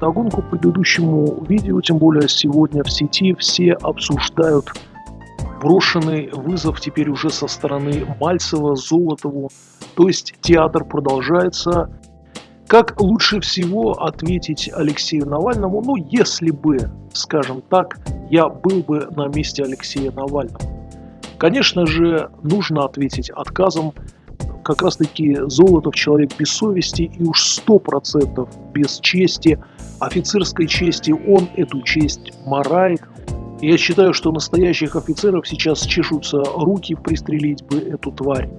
Догонку предыдущему видео, тем более сегодня в сети все обсуждают брошенный вызов теперь уже со стороны Мальцева, Золотову. То есть театр продолжается. Как лучше всего ответить Алексею Навальному? Ну, если бы, скажем так, я был бы на месте Алексея Навального. Конечно же, нужно ответить отказом. Как раз таки Золотов человек без совести и уж сто процентов без чести, офицерской чести, он эту честь морает. Я считаю, что настоящих офицеров сейчас чешутся руки пристрелить бы эту тварь.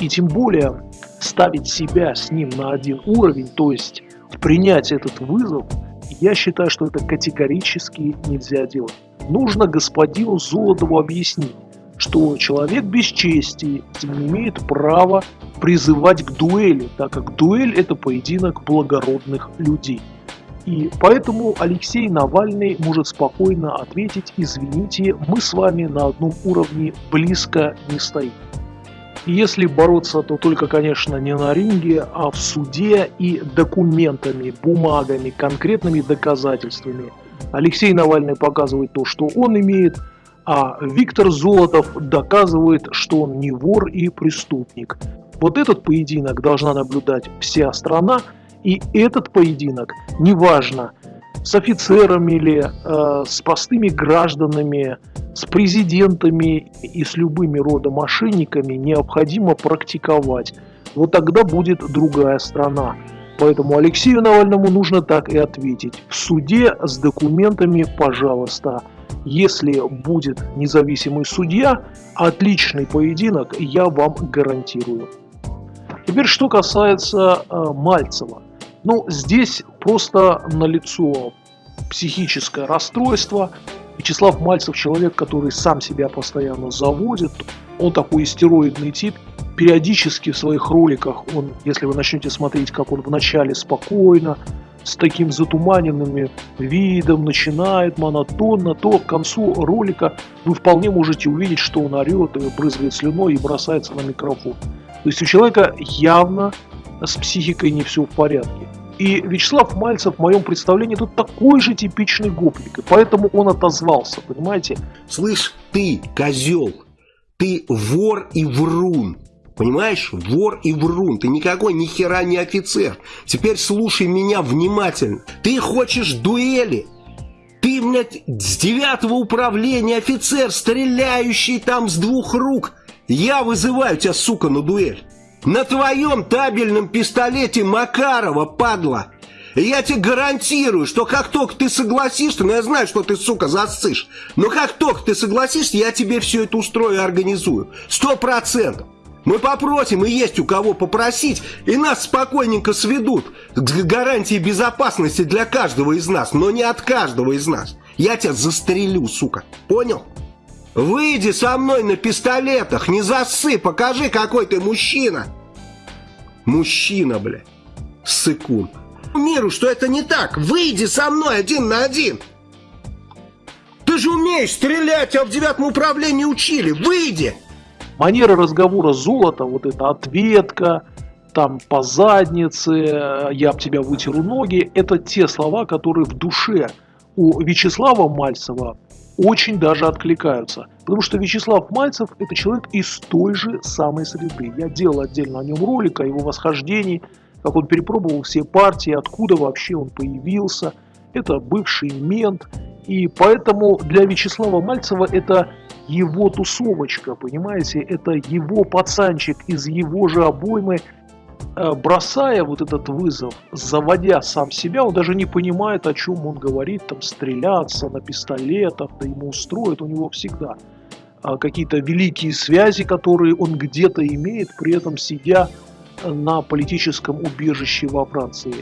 И тем более ставить себя с ним на один уровень, то есть принять этот вызов, я считаю, что это категорически нельзя делать. Нужно господину Золотову объяснить, что человек без чести не имеет права призывать к дуэли, так как дуэль это поединок благородных людей. И поэтому Алексей Навальный может спокойно ответить, извините, мы с вами на одном уровне близко не стоим. Если бороться, то только, конечно, не на ринге, а в суде и документами, бумагами, конкретными доказательствами. Алексей Навальный показывает то, что он имеет, а Виктор Золотов доказывает, что он не вор и преступник. Вот этот поединок должна наблюдать вся страна, и этот поединок, неважно, с офицерами или э, с простыми гражданами, с президентами и с любыми рода мошенниками необходимо практиковать. Вот тогда будет другая страна. Поэтому Алексею Навальному нужно так и ответить. В суде с документами, пожалуйста. Если будет независимый судья, отличный поединок, я вам гарантирую. Теперь, что касается э, Мальцева. Ну, здесь просто налицо психическое расстройство. Вячеслав Мальцев человек, который сам себя постоянно заводит. Он такой истероидный тип. Периодически в своих роликах он, если вы начнете смотреть, как он вначале спокойно, с таким затуманенным видом начинает монотонно, то к концу ролика вы вполне можете увидеть, что он орет, брызгает слюной и бросается на микрофон. То есть у человека явно с психикой не все в порядке. И Вячеслав Мальцев, в моем представлении, тут такой же типичный гопник, и поэтому он отозвался, понимаете? Слышь, ты, козел, ты вор и врун. Понимаешь? Вор и врун. Ты никакой ни хера не офицер. Теперь слушай меня внимательно. Ты хочешь дуэли? Ты, блядь, с девятого управления офицер, стреляющий там с двух рук. Я вызываю тебя, сука, на дуэль. На твоем табельном пистолете Макарова, падла. Я тебе гарантирую, что как только ты согласишься, ну я знаю, что ты, сука, засышь, но как только ты согласишься, я тебе все это устрою и организую. Сто процентов. Мы попросим, и есть у кого попросить, и нас спокойненько сведут к гарантии безопасности для каждого из нас, но не от каждого из нас. Я тебя застрелю, сука. Понял? Выйди со мной на пистолетах, не зассы, покажи, какой ты мужчина. Мужчина, бля. Сыкун. Миру, что это не так. Выйди со мной один на один. Ты же умеешь стрелять, а в девятом управлении учили. Выйди. Манера разговора золота, вот эта ответка, там по заднице, я об тебя вытеру ноги, это те слова, которые в душе у Вячеслава Мальцева очень даже откликаются. Потому что Вячеслав Мальцев – это человек из той же самой среды. Я делал отдельно о нем ролик, о его восхождении, как он перепробовал все партии, откуда вообще он появился. Это бывший мент. И поэтому для Вячеслава Мальцева это его тусовочка, понимаете? Это его пацанчик из его же обоймы – бросая вот этот вызов, заводя сам себя, он даже не понимает, о чем он говорит, там стреляться на пистолетах, да ему устроят, у него всегда а, какие-то великие связи, которые он где-то имеет, при этом сидя на политическом убежище во Франции.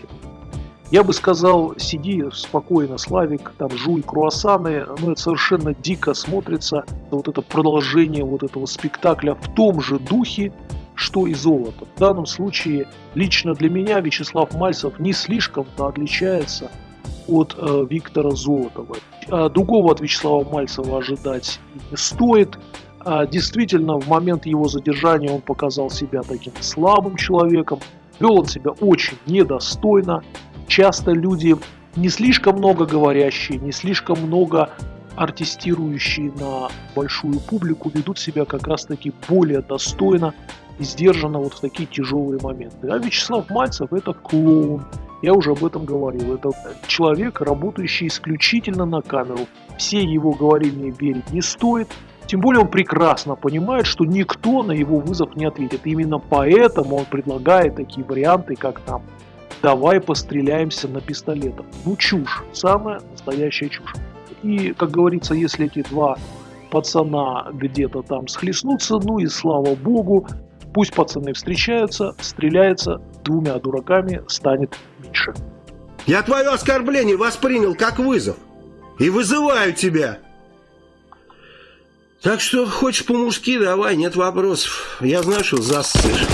Я бы сказал, сиди спокойно, Славик, там жуй круассаны, но это совершенно дико смотрится, вот это продолжение вот этого спектакля в том же духе, что и золото. В данном случае лично для меня Вячеслав Мальцев не слишком-то отличается от э, Виктора Золотова. А другого от Вячеслава Мальцева ожидать не стоит. А действительно, в момент его задержания он показал себя таким слабым человеком, вел он себя очень недостойно. Часто люди не слишком много говорящие, не слишком много артистирующие на большую публику ведут себя как раз таки более достойно и вот в такие тяжелые моменты. А Вячеслав Мальцев это клоун. Я уже об этом говорил. Это человек, работающий исключительно на камеру. Все его говорения верить не стоит. Тем более он прекрасно понимает, что никто на его вызов не ответит. Именно поэтому он предлагает такие варианты, как там «давай постреляемся на пистолетах». Ну чушь, самая настоящая чушь. И, как говорится, если эти два пацана где-то там схлестнутся, ну и слава богу, пусть пацаны встречаются, стреляется, двумя дураками станет меньше. Я твое оскорбление воспринял как вызов и вызываю тебя. Так что хочешь по-мужски, давай, нет вопросов. Я знаю, что засышь.